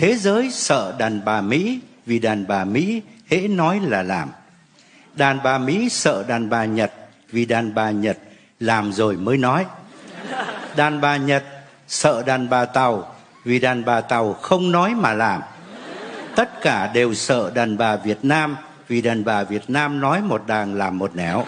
Thế giới sợ đàn bà Mỹ, vì đàn bà Mỹ hễ nói là làm. Đàn bà Mỹ sợ đàn bà Nhật, vì đàn bà Nhật làm rồi mới nói. Đàn bà Nhật sợ đàn bà Tàu, vì đàn bà Tàu không nói mà làm. Tất cả đều sợ đàn bà Việt Nam, vì đàn bà Việt Nam nói một đàng làm một nẻo.